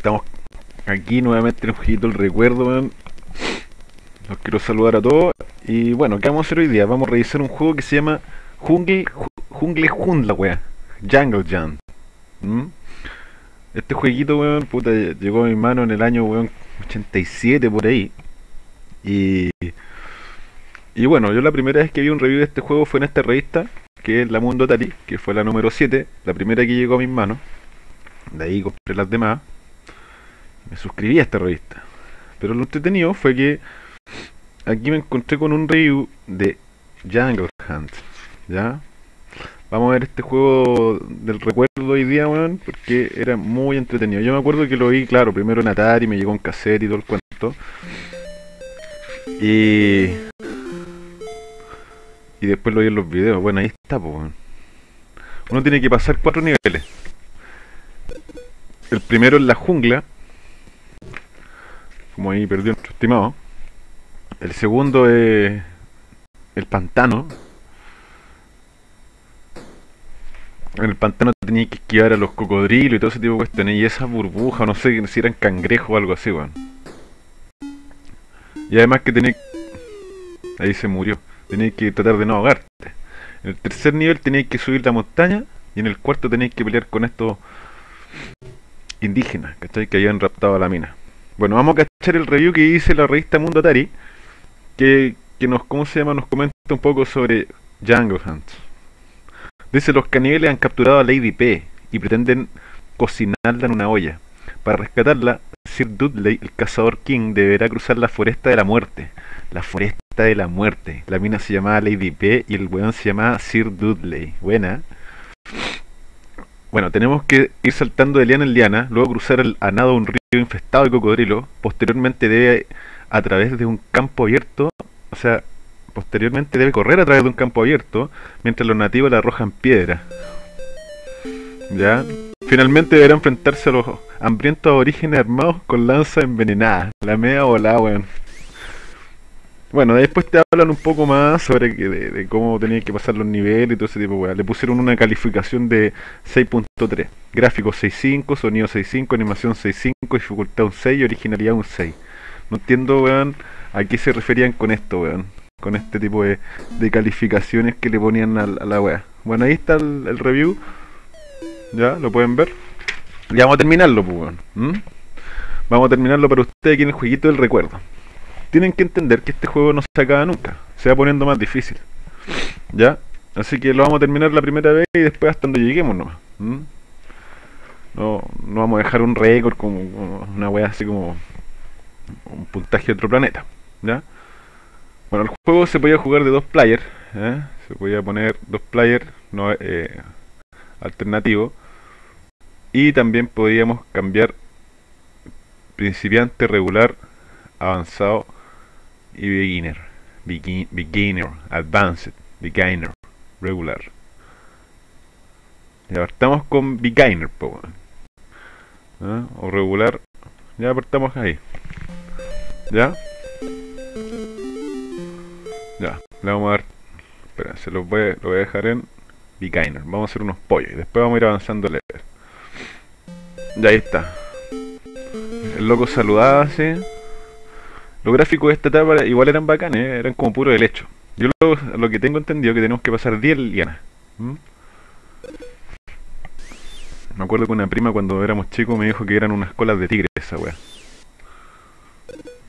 Estamos aquí nuevamente en jueguito el recuerdo, weón. Los quiero saludar a todos. Y bueno, ¿qué vamos a hacer hoy día? Vamos a revisar un juego que se llama Jungle, Ju- Jungle Jundla, weón. Jungle Jam. ¿Mm? Este jueguito, weón, puta, llegó a mi mano en el año, weón, 87 por ahí. Y, y bueno, yo la primera vez que vi un review de este juego fue en esta revista, que es la Mundo Atari, que fue la número 7, la primera que llegó a mis manos. De ahí compré las demás. Me suscribí a esta revista. Pero lo entretenido fue que aquí me encontré con un review de Jungle Hunt. ¿Ya? Vamos a ver este juego del recuerdo hoy día, weón, porque era muy entretenido. Yo me acuerdo que lo vi, claro, primero en Atari, me llegó en cassette y todo el cuento. Y. Y después lo vi en los videos. Bueno, ahí está, pues, weón. Uno tiene que pasar cuatro niveles. El primero es la jungla. Como ahí perdió nuestro estimado. El segundo es el pantano. En el pantano tenía que esquivar a los cocodrilos y todo ese tipo de cuestiones. Y esa burbuja, no sé si eran cangrejos o algo así, weón. Y además que tenía... Ahí se murió. Tenéis que tratar de no ahogarte. En el tercer nivel tenéis que subir la montaña. Y en el cuarto tenéis que pelear con estos indígenas, ¿cachai? Que habían raptado a la mina. Bueno, vamos a cachar el review que hice la revista Mundo Atari. Que, que nos, ¿cómo se llama? Nos comenta un poco sobre Jungle Hunt. Dice, los caníbales han capturado a Lady P y pretenden cocinarla en una olla. Para rescatarla, Sir Dudley, el cazador King, deberá cruzar la foresta de la muerte. La foresta de la muerte. La mina se llamaba Lady P y el weón se llamaba Sir Dudley. Buena. Bueno, tenemos que ir saltando de liana en liana, luego cruzar el, a nado un río infestado de cocodrilos, posteriormente debe a través de un campo abierto, o sea, posteriormente debe correr a través de un campo abierto, mientras los nativos le arrojan piedra. ¿Ya? Finalmente deberá enfrentarse a los hambrientos aborígenes armados con lanzas envenenadas. La media volada, weón. Después te hablan un poco más sobre que de, cómo tenías que pasar los niveles y todo ese tipo de weas. Le pusieron una calificación de 6.3. Gráfico 6.5, sonido 6.5, animación 6.5, dificultad un 6 y originalidad un 6. No entiendo, weón, a qué se referían con esto, weón. Con este tipo de, calificaciones que le ponían a, a la wea. Bueno, ahí está el, el review. Ya, lo pueden ver. Ya vamos a terminarlo, pues, weón. ¿Mm? Vamos a terminarlo para ustedes aquí en el jueguito del recuerdo tienen que entender que este juego no se acaba nunca, se va poniendo más difícil. ¿Ya? Así que lo vamos a terminar la primera vez y después hasta donde lleguemos nomás. No, no vamos a dejar un récord como, como una wea así como un puntaje de otro planeta. ¿Ya? Bueno, el juego se podía jugar de dos players. ¿eh? Se podía poner dos players no, eh, alternativo. Y también podíamos cambiar principiante, regular, avanzado y beginner. Begin- beginner, advanced, beginner, regular. Ya partamos con beginner, po. ¿Ah? O regular. Ya partamos ahí. ¿Ya? Ya, le vamos a dar. Espera, se voy, lo voy a dejar en beginner. Vamos a hacer unos pollos y después vamos a ir avanzando. Ya ahí está. El loco saludaba así. Los gráficos de esta etapa igual eran bacanes, ¿eh? eran como puro helecho. Yo lo, lo que tengo entendido es que tenemos que pasar 10 lianas. ¿m? Me acuerdo que una prima cuando éramos chicos me dijo que eran unas colas de tigre esa wea.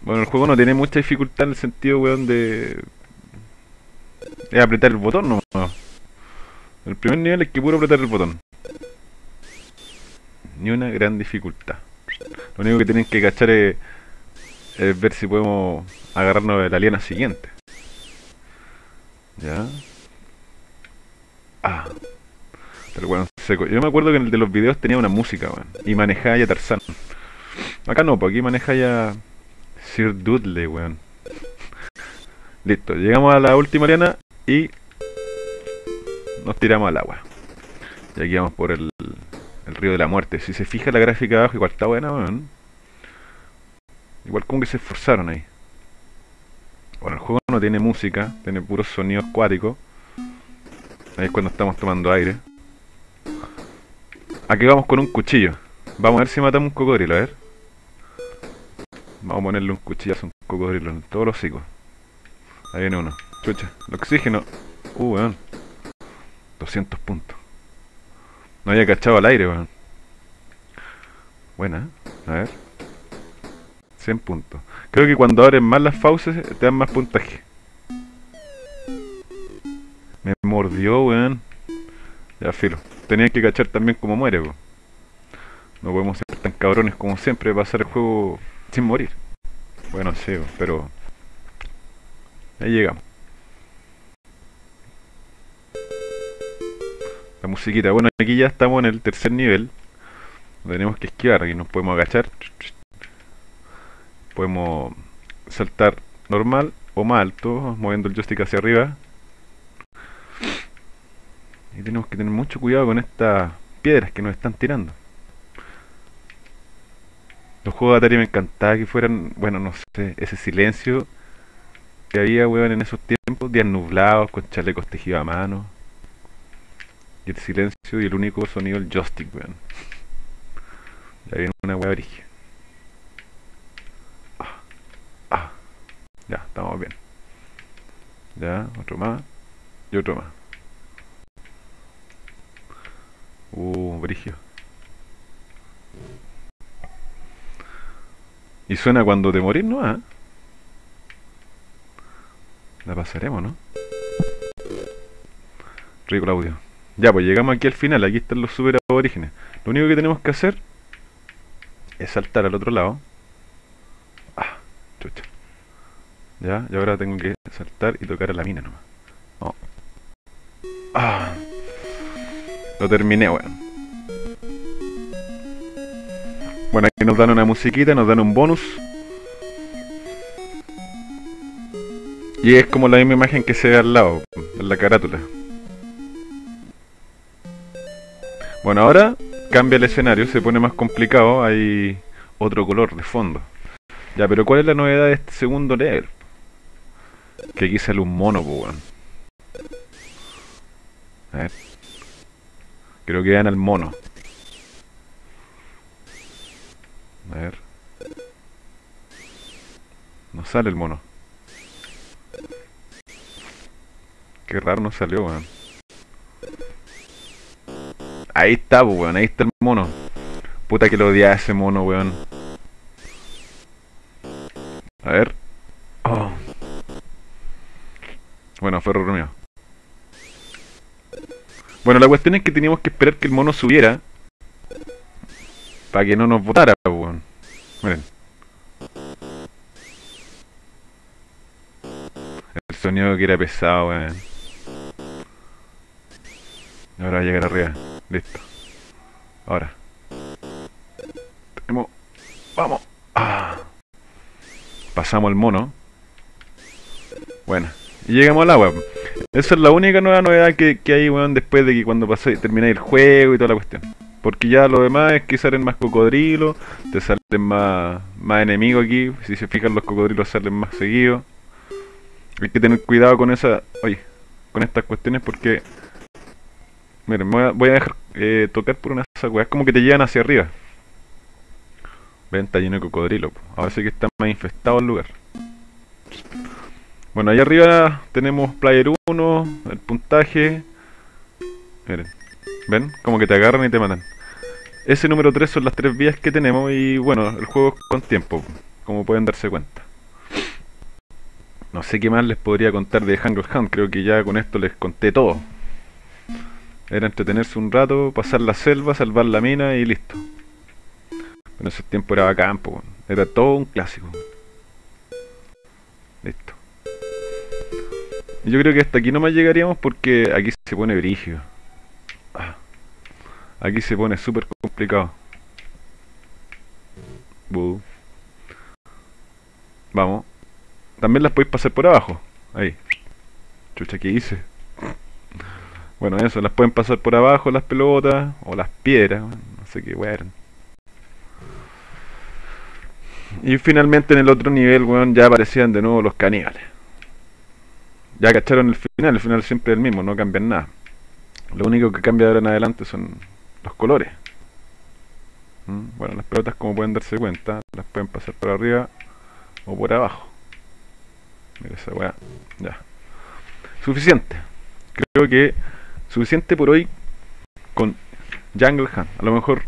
Bueno, el juego no tiene mucha dificultad en el sentido, weón, de... Es apretar el botón, no. El primer nivel es que puro apretar el botón. Ni una gran dificultad. Lo único que tienen que cachar es es ver si podemos agarrarnos de la liana siguiente. Ya. Ah. Pero bueno, seco. Yo me acuerdo que en el de los videos tenía una música, weón. Y manejaba ya Tarzán. Acá no, pues aquí maneja ya Sir Dudley, weón. Listo, llegamos a la última liana y nos tiramos al agua. Y aquí vamos por el, el río de la muerte. Si se fija la gráfica abajo, igual está buena, weón. Igual como que se esforzaron ahí. Bueno, el juego no tiene música, tiene puros sonidos acuáticos. Ahí es cuando estamos tomando aire. Aquí vamos con un cuchillo. Vamos a ver si matamos un cocodrilo, a ver. Vamos a ponerle un cuchillazo a un cocodrilo en todos los hocicos. Ahí viene uno. Chucha, el oxígeno. Uh, weón. 200 puntos. No había cachado al aire, weón. Buena, ¿eh? a ver. 100 puntos. Creo que cuando abres más las fauces te dan más puntaje. Me mordió, weón. Ya, filo. Tenía que cachar también como muere, weón. No podemos ser tan cabrones como siempre hacer el juego sin morir. Bueno, sí, pero... Ahí llegamos. La musiquita. Bueno, aquí ya estamos en el tercer nivel. Tenemos que esquivar. Aquí nos podemos agachar. Podemos saltar normal o más alto, moviendo el joystick hacia arriba. Y tenemos que tener mucho cuidado con estas piedras que nos están tirando. Los juegos de Atari me encantaba que fueran, bueno, no sé, ese silencio que había, weón, en esos tiempos, días nublados, con chalecos tejidos a mano. Y el silencio y el único sonido, el joystick, weón. Ya viene una weá origen. Ah, ah. Ya, estamos bien. Ya, otro más. Y otro más. Uh, brigio. Y suena cuando te morís, ¿no? ¿Ah? La pasaremos, ¿no? Rico audio. Ya, pues llegamos aquí al final. Aquí están los super aborígenes. Lo único que tenemos que hacer es saltar al otro lado. Ah, chucha. Ya, y ahora tengo que saltar y tocar a la mina nomás. Oh. Ah. Lo terminé, weón. Bueno, aquí nos dan una musiquita, nos dan un bonus. Y es como la misma imagen que se ve al lado, en la carátula. Bueno, ahora cambia el escenario, se pone más complicado, hay otro color de fondo. Ya, pero ¿cuál es la novedad de este segundo level? Que aquí sale un mono, pues, weón. A ver. Creo que vean al mono. A ver. No sale el mono. Qué raro no salió, weón. Ahí está, weón. Ahí está el mono. Puta que lo odia ese mono, weón. A ver. Oh. Bueno, fue error. Bueno, la cuestión es que teníamos que esperar que el mono subiera. Para que no nos botara, weón. Miren. El sonido que era pesado, weón. Ahora va a llegar arriba. Listo. Ahora. Tenemos... ¡Vamos! Ah. Pasamos el mono. Bueno. Y llegamos al agua. Esa es la única nueva novedad que, hay, weón, después de que cuando pasé, terminé el juego y toda la cuestión. Porque ya lo demás es que salen más cocodrilos, te salen más, más enemigos aquí. Si se fijan, los cocodrilos salen más seguidos. Hay que tener cuidado con esa. Oye, con estas cuestiones porque. Miren, voy a, dejar eh, tocar por una esa Es como que te llevan hacia arriba. Ven, está lleno de cocodrilo. Ahora sí que está más infestado el lugar. Bueno, ahí arriba tenemos player 1, el puntaje. Miren, ven, como que te agarran y te matan. Ese número 3 son las tres vías que tenemos y bueno, el juego es con tiempo, como pueden darse cuenta. No sé qué más les podría contar de Jungle Hunt, creo que ya con esto les conté todo. Era entretenerse un rato, pasar la selva, salvar la mina y listo. En ese tiempo era campo, era todo un clásico. Listo. Yo creo que hasta aquí no más llegaríamos porque aquí se pone brígido. Aquí se pone súper complicado. Vamos. También las podéis pasar por abajo. Ahí. Chucha, ¿qué hice? Bueno, eso, las pueden pasar por abajo las pelotas o las piedras. No sé qué weón. Y finalmente en el otro nivel, weón, ya aparecían de nuevo los caníbales. Ya cacharon el final, el final siempre es el mismo, no cambian nada. Lo único que cambia de ahora en adelante son los colores. ¿Mm? Bueno, las pelotas como pueden darse cuenta, las pueden pasar por arriba o por abajo. Mira esa weá. Ya. Suficiente. Creo que suficiente por hoy con Jungle Hunt. A lo mejor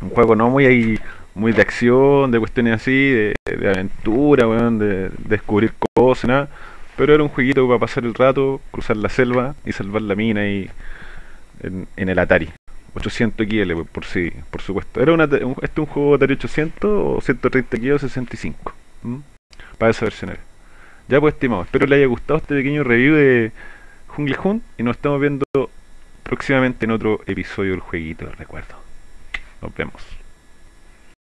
un juego no muy muy de acción, de cuestiones así, de, aventura, weón, de, descubrir cosas, nada. Pero era un jueguito para pasar el rato, cruzar la selva y salvar la mina y en, el Atari. 800 KL, por si, por supuesto. ¿Era una, un, este un juego Atari 800 o 130 KL o 65? Para esa versión era. Ya pues, estimado, espero le haya gustado este pequeño review de Jungle Hunt y nos estamos viendo próximamente en otro episodio del jueguito, recuerdo. Nos vemos.